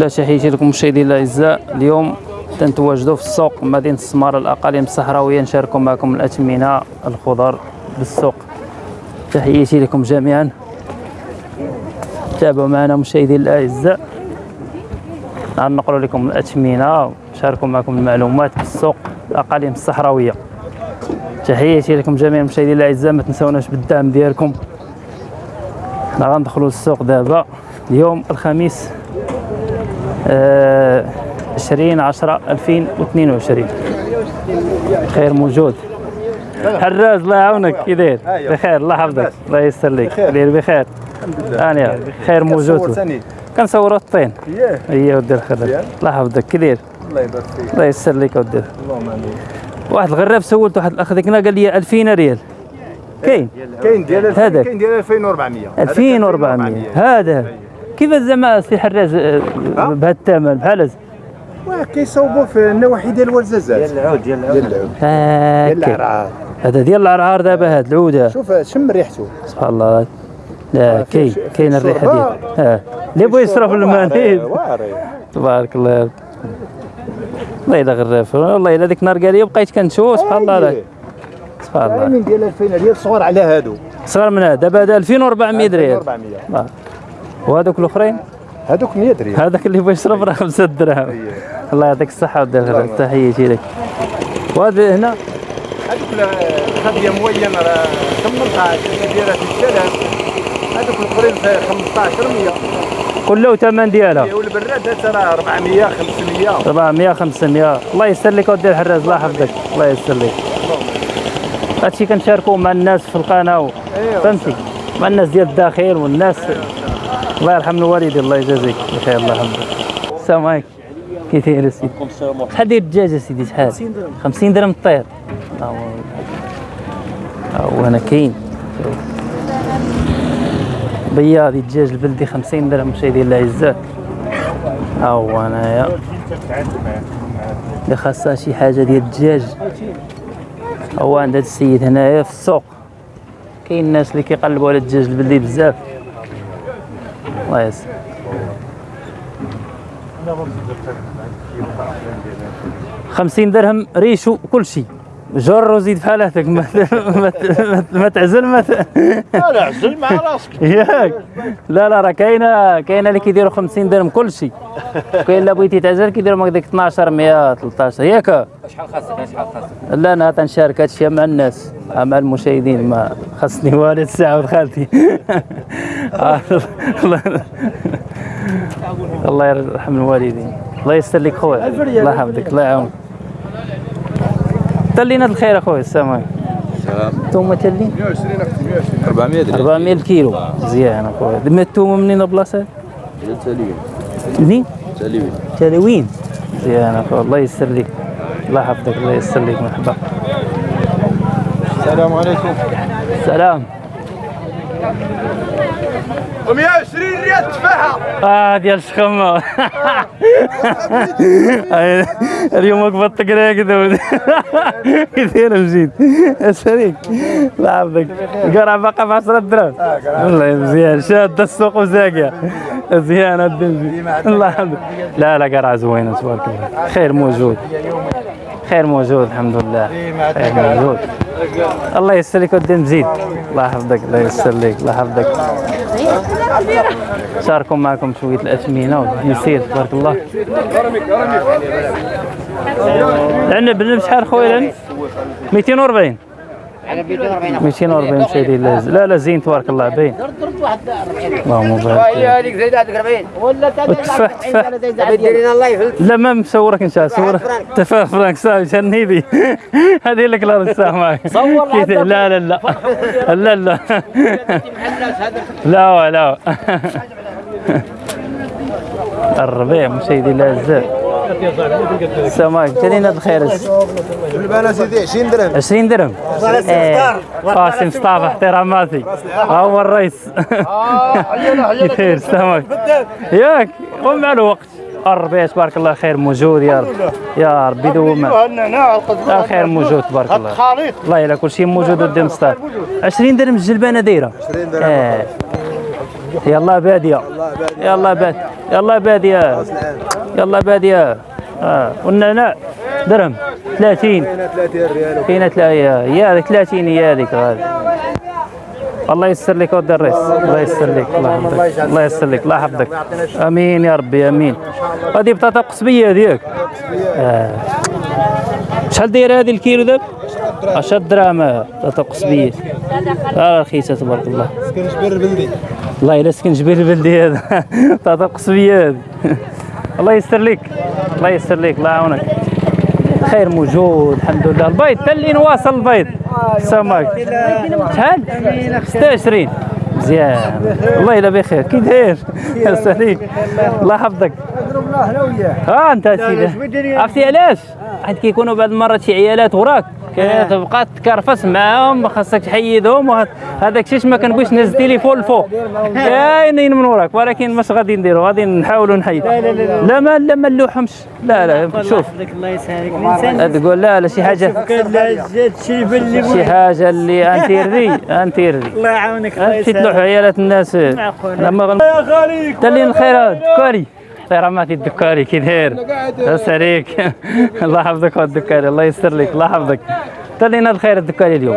لا تحياتي لكم مشاهدينا الاعزاء اليوم تنتواجدوا في السوق مدينة السماره الأقاليم الصحراوية. نشاركوا معكم الاثمنه الخضر بالسوق. تحياتي لكم جميعا. تابعوا معنا مشاهدينا الاعزاء غنقروا لكم الاثمنه ونشاركوا معكم المعلومات بالسوق الأقاليم الصحراوية. تحياتي لكم جميعا مشاهدينا الاعزاء ما تنساوناش بالدعم ديالكم. حنا غندخلوا للسوق دابا. اليوم الخميس 20 10 2022 خير موجود. حراز الله يعاونك كي داير بخير الله يحفظك الله يسر لك داير بخير. أنا خير موجود. كنصوروا الطين. هي ودي الخير الله يحفظك كي داير الله يبارك فيك. الله يسر لك ودي. اللهم آمين. واحد الغراب سولت واحد الأخ ديك قال لي 2000 ريال. كاين. كاين ديال. كاين ديال 2400 هذاك 2400 هذا. كيفاش زعما سي حراز آه، بهذا الثمن؟ بحال هذا واه كيصوبوا في النواحي ديال الورزازات ديال العود ديال العود. ديال العود. ديال هاكا العرعار هذا ديال العرعار دابا هاد العوده شوف شم ريحته. سبحان الله. لا فيه كاين كاين الريحة. ديال آه. اللي بغى يصرف واعري تبارك الله. والله إلا غراف. والله إلا ديك النهار قال لي بقيت كنشوف. سبحان الله. سبحان الله. من ديال 2000 ريال صغار على هادو. صغر من هذا دابا هذا 2400 ريال 2400 آه. وهذوك الأخرين؟ هادوك 100 ريال هذاك اللي بغى يشرب راه 5 دراهم أيه. الله يعطيك الصحة ودير الخير تحياتي لك. وهذا هنا؟ هادوك الخدية موين راه 18 دايرة في الشلال هادوك الأخرين في 15 100 كله ثمن ديالها. والبراد هذا راه 400 500 400 500 الله يسر لك ودير الحراز الله يحفظك. الله يسر لك. هادشي كنشاركوه مع الناس في القناة. ايوا فهمتي؟ مع الناس ديال الداخل والناس. الله يرحم الوالدين الله يجازيك. بخير الله. يحفظك السلام عليكم. كي داير سيدي. شحال داير الدجاج سيدي؟ شحال؟ 50 درهم. 50 درهم الطير هو هنا كاين. بياضي الدجاج البلدي 50 درهم مشاهدينا الاعزاء ها هو هنايا اللي خاصها شي حاجة ديال الدجاج. هو عند هذا السيد هنايا في السوق. كاين الناس اللي كيقلبوا على الدجاج البلدي بزاف. الله خمسين درهم ريش وكل شيء. جر وزيد في حالاتك ما ما ما- ما تعزل ما لا عزل مع راسك. ياك. لا لا راه كاينة كاينة اللي كيديروا 50 درهم كل شيء كاين اللي بغيتي تعزل كيديروا هكذاك 12 100 13 ياك. شحال خاصك؟ شحال خاصك؟ لا أنا تنشارك هادشي مع الناس مع المشاهدين ما خصني والد الساعة ودخلتي الله الله يرحم الوالدين. الله يستر لك خويا. الله يحفظك الله يعاونك. تلينا الخير اخويا السلام عليكم. الثومه تلين؟ 400 400 كيلو. مزيان اخويا الثومه منين البلاصه منين؟ تلوين. تلوين. مزيان اخويا الله يسر لك. الله يحفظك الله يسر لك مرحبا. السلام عليكم. سلام. 120 ريال تفاحه آه ديال الشخمة اليوم وقفة الطقرية كذا كثير مزيد. الشريك الله يحفظك. القرعة باقا ب 10 دراهم والله مزيان. شاد السوق وزاقية. مزيان الدنجي الله يحفظك. لا لا قرعة زوينة تبارك الله. خير موجود. خير موجود الحمد لله. خير موجود. الله ييسر لك ودي مزيد الله يحفظك الله ييسر لك الله يحفظك. شاركوا معكم شوية الأثمنة ونسير تبارك الله. العنب بشحال خويا 240 240 شادي لا لا زين تبارك الله باين درت واحد 40 اللهم بارك. هي هذيك زايده هذيك 40 ولا التفاح التفاح لا ما مصورك انت صور تفاح فرانك صافي جنيبي هذه لك لا صح معك صور لا لا لا لا. لا لا. لا لا. لا لا بزاف عليكم. تالينا الخير البانا سيدي 20 درهم. 20 درهم؟ إيه. قاسم مصطفى احتراماتي. ها هو الرئيس. كثير السلام عليكم. ياك قوم مع الوقت. الربيع تبارك الله خير موجود يا رب. يا ربي دوم النعناع الخير موجود تبارك الله. خليط والله إلا كل شيء موجود قدام مصطفى. 20 درهم الجلبانة دايرة. 20 درهم. آه يلا باديه يلا باد يلا باديه يلا بادية. آه. والنعناع درهم. 30 30 ريال كاينة هي هذيك 30 هي هذيك الله يسر لك ودي الرئيس الله يسر لك. الله يحفظك. الله يسر لك. الله يحفظك. آمين يا ربي. آمين. هذه بطاطا قصبية هذيك. آه. شحال دايرة هذه الكيلو دابا 10 دراهم. بطاطا قصبية. آه رخيصة تبارك الله. كنجبر البلدي. والله الا سكن جبيل البلدي هذا. بطاطا قصبية هذه. الله يسر لك. الله يسر لك. الله يعاونك. خير موجود الحمد لله. البيض حتى اللي نواصل البيض. السمك شحال 26 مزيان. والله الا بخير. كي داير. الله يحفظك. ها أنت سيدي عرفتي علاش؟ حيت كيكونوا بعض المرات شي عيالات وراك. كتبقى تكرفس معاهم خاصك تحيدهم هذاك الشيء ما كنبغيش نهز التليفون الفوق. كاينين من وراك ولكن ماش غادي نديروا غادي نحاولوا نحيد لا لا لا لا. ما لا ما نلوحهمش. لا لا شوف. الله يسهلك. الإنسان تقول لا لا شي حاجة. شي حاجة اللي انتيردي انتيردي الله يعاونك الله يسهلك عيالات الناس. لما غن... يا خالي تلي الخير الدكاري خير عماتي الدكاري كي داير عليك الله يحفظك الدكاري الله يستر لك الله يحفظك. تلينا الخير الدكاري اليوم؟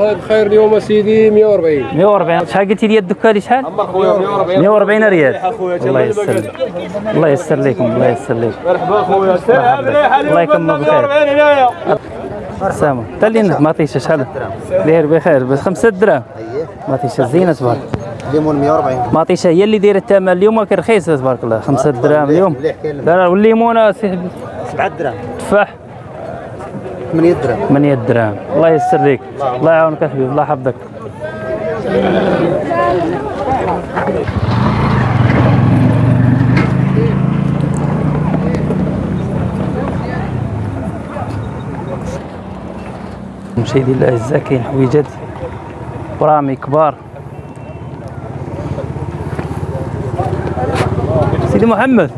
الخير اليوم سيدي 140 140 شحال قلتي لي الدكاري؟ شحال؟ 140 ريال. الله يستر لك. الله يستر لكم الله يستر لك. مرحبا خويا الله يكمل بخير. سامو تلينا ما عطيش شحال. داير بخير بس 5 دراهم ما عطيش زينة تبارك. ليمون 140 ما عطيش هي اللي دايره الثمن اليوم كان رخيص تبارك الله. 5 دراهم اليوم. لا لا والليمونة سي 7 دراهم. تفاح 8 دراهم. 8 دراهم. الله يسر لك الله يعاونك. حبيبي. الله يحفظك. مشاهدي الاعزاء كاين حويجات برامي كبار. سيدي محمد.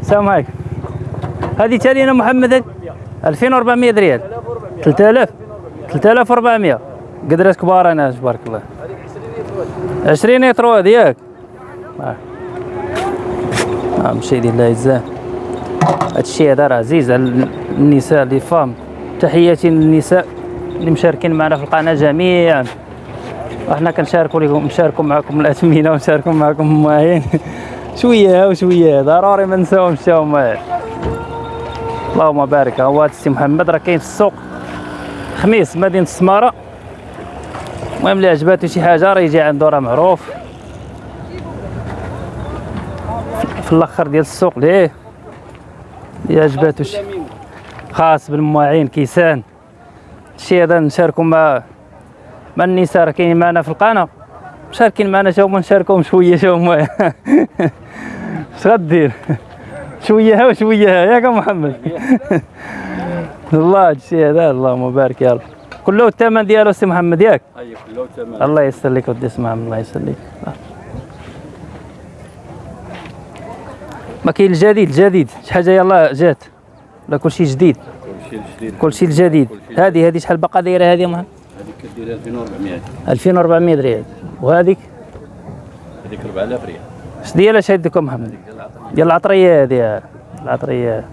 السلام عليكم. هذه تالينا محمد هذه 2400 ريال. 3000 3400 قدرات كبار أنا تبارك الله. 20 يترو هذه ياك. آه. آه مشاهدي الله يجزاه. هذا الشيء هذا راه عزيز على النساء لي فام. تحياتي للنساء اللي مشاركين معنا في القناة جميعا. إحنا كنشاركوا لكم نشاركوا معكم الأثمنة ونشاركوا معكم المواهين. شوية وشويه ضروري ما نساوهمش هما اللهم بارك هو هذا السي محمد راه كاين في السوق. خميس مدينة السمارة. المهم اللي عجباتو شي حاجة راه يجي عنده راه معروف. في الأخر ديال السوق ليه؟ اللي عجباتو شي. خاص بالمواعين كيسان. الشيء هذا نشاركوا مع مع النساء راه كاينين معنا في القناة. مشاركين معنا شو هما نشاركوهم شوية شو هما اش غدير؟ شوية ها وشويه ها ياك محمد. الله هادشي هذا اللهم بارك يا رب. كله الثمن ديالو سي محمد ياك؟ اي كله تمام الله يسر لك ودي اسمع الله يسر لك ما كاين الجديد الجديد. شي حاجة يلا جات. لا كل شيء جديد. شي جديد. كل شيء الجديد هذه هذه شحال باقا دايرة هذه محمد كدير 2400 2400 ريال. وهذيك؟ هذيك 4000 ريال. اش ديالها اش هذيك محمد؟ ديال العطريه هذه العطرية.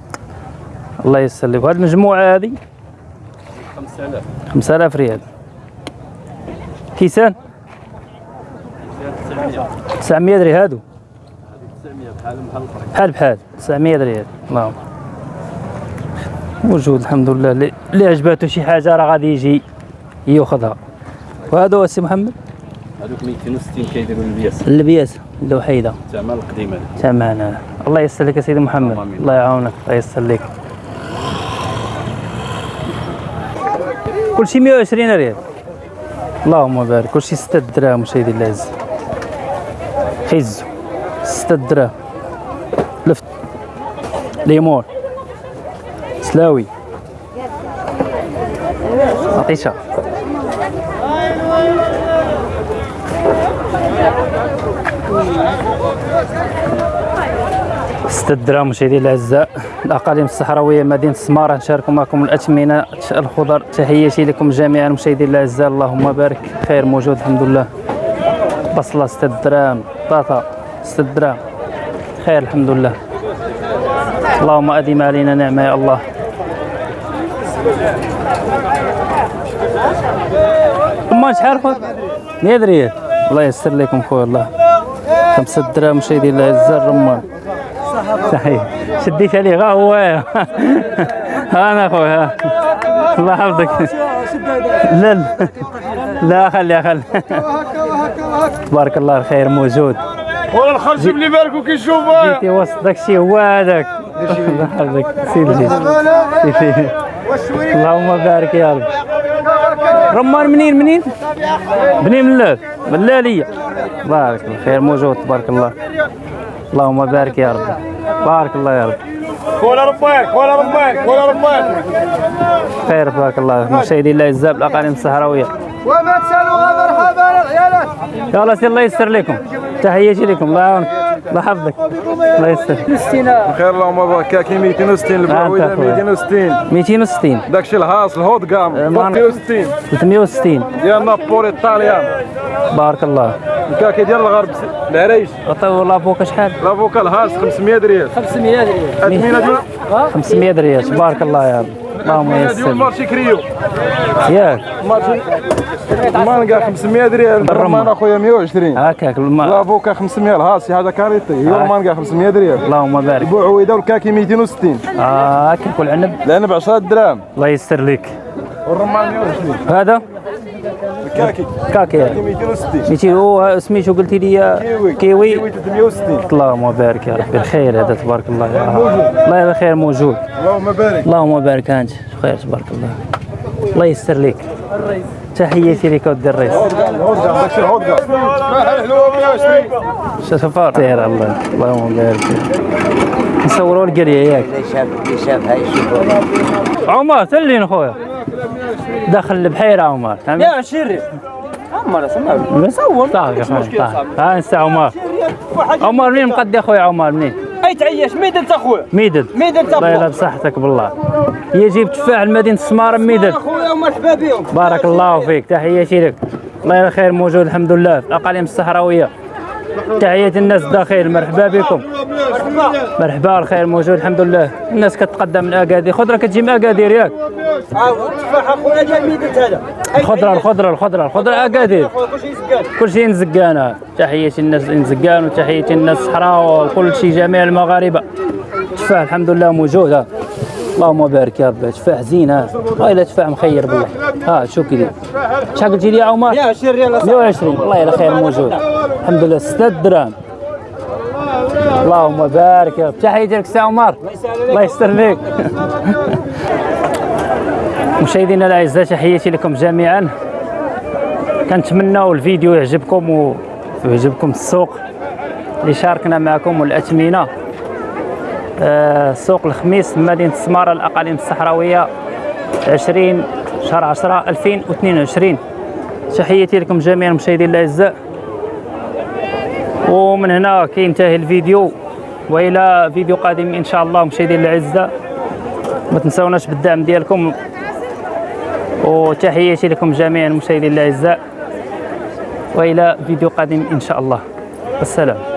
الله يسر لك وهذه المجموعة هذه؟ 5000 5000 ريال. كيسان؟ 900 ريال هادو. 900 بحال بحال بحال بحال. 900 ريال اللهم موجود الحمد لله. اللي عجباتو شي حاجة راه غادي يجي. ياخذها وهذا هو السي محمد؟ هذوك 260 كيديروا البياس. اللبياس الوحيده الثمن القديم هذا تماما الله يسر لك سيدي محمد. آمين. الله يعاونك الله يسر لك. كل شيء 120 ريال. اللهم بارك. كل شيء 6 دراهم مشاهدي العز خيزو 6 دراهم. لفت. ليمون سلاوي. عطيشة. ستة دراهم مشاهدي الأعزاء الأقاليم الصحراوية مدينة السماره نشارك معكم الاثمنه الخضر. تحياتي لكم جميعا مشاهدي الأعزاء اللهم بارك خير موجود الحمد لله. بصلة ستة دراهم بطاطا ستة دراهم خير الحمد لله. اللهم أدم علينا نعمة يا الله. رمان شحال خويا؟ 100 ريال الله ييسر لكم خويا الله. خمسة دراهم مشاهدي يعز الرمان صحيح. شديت عليه غا هو. ها أنا خويا. الله يحفظك. لا لا لا خلي خلي. تبارك الله الخير موجود. ولا الخرج اللي بالك كيشوف جيتي وسط داك الشيء هو هذاك. الله يحفظك. سير جيت. اللهم بارك يا رب. رمان منين منين؟ بني ملال ملالية بارك الله خير موجود تبارك الله. اللهم بارك يا رب. بارك الله يا رب. ولا رباك ولا رباك ولا رباك خير تبارك الله. مشاهدي الله الزاب الاقاليم الصحراويه وما تسالوا مرحبا العيالات يلا سي الله يسر لكم. تحياتي لكم. الله يعاونك. الله يحفظك الله يسر خير اللهم بارك كاين 260 البعويده أنت أخويا. 260 260 داكشي الهاص الهوت كام ما- 360 360 ديال نابولي الطاليان بارك الله. الكاكي ديال الغرب العريش. عطيو l'avocat شحال؟ l'avocat الهاص 500 ريال 500 ريال اثمنه ديال 500 ريال تبارك الله يا رب. اللهم يسر مارشي كريو ياك مارشي المانكا 500 ريال الرمان اخويا 120 هكاك l'avocat 500 الهاص شي حاجة كاريتي هي المانكا 500 ريال اللهم بارك البعويده والكاكي 260 آه، هكاك والعنب العنب 10 دراهم الله يسر لك والرمان 120 هذا الكاكي كاكي 260 ميتي هو سميتو قلتي لي كيوي كيوي كيوي 360 اللهم بارك يا ربي الخير هذا تبارك الله الله يا الخير موجود اللهم بارك اللهم بارك انت خير تبارك الله الله يسر لك تحياتي لك ودي 120 شفار سير الله اللهم بارك نصوروا القريه ياك عمر تلين خويا داخل البحيرة عمر؟ يا شري عمر سمع. نصور صافي ها نسى عمر. عمر منين مقدي اخويا عمر؟ منين؟ أي تعيش انت اخويا ميدد ميدن انت الله اخويا بصحتك بالله. هي جيب تفاح لمدينه السماره ميدد اخويا ومرحبا بهم بارك الله فيك. تحياتي لك الله خير موجود الحمد لله. في الاقاليم الصحراوية. تحية الناس الداخل مرحبا بكم. مرحبا. الخير موجود الحمد لله. الناس كتقدم من اكادير خضرة كتجي من اكادير ياك تفاح أخويا ديال ميدن هذا. الخضرة الخضرة الخضرة الخضرة اكادير كلشي يسكن كل شيء نزقانا تحياتي الناس نزقان وتحياتي الناس الصحراء وكل شيء جميع المغاربة. تفاح الحمد لله موجود ها اللهم بارك يا ربي. تفاح زين ها والله تفاح مخير بالله. ها شو كذا شحال قلتي لي يا عمر؟ يا شري يلا 120 الله يلا خير موجود. الحمد لله. 6 دراهم. اللهم بارك. يا رب تحياتي لك سي عمر. الله يستر لك مشاهدينا الأعزاء تحياتي لكم جميعا. كنتمناو الفيديو يعجبكم ويعجبكم السوق. اللي شاركنا معكم والاثمنه آه، سوق الخميس مدينة السمارة الأقاليم الصحراوية 20 شهر 10 2022 تحياتي لكم جميعا مشاهدي الأعزاء. ومن هنا كينتهي الفيديو وإلى فيديو قادم إن شاء الله مشاهدي الأعزاء. ما تنسوناش بالدعم ديالكم. وتحياتي لكم جميعا مشاهدي الأعزاء. وإلى فيديو قادم إن شاء الله. السلام.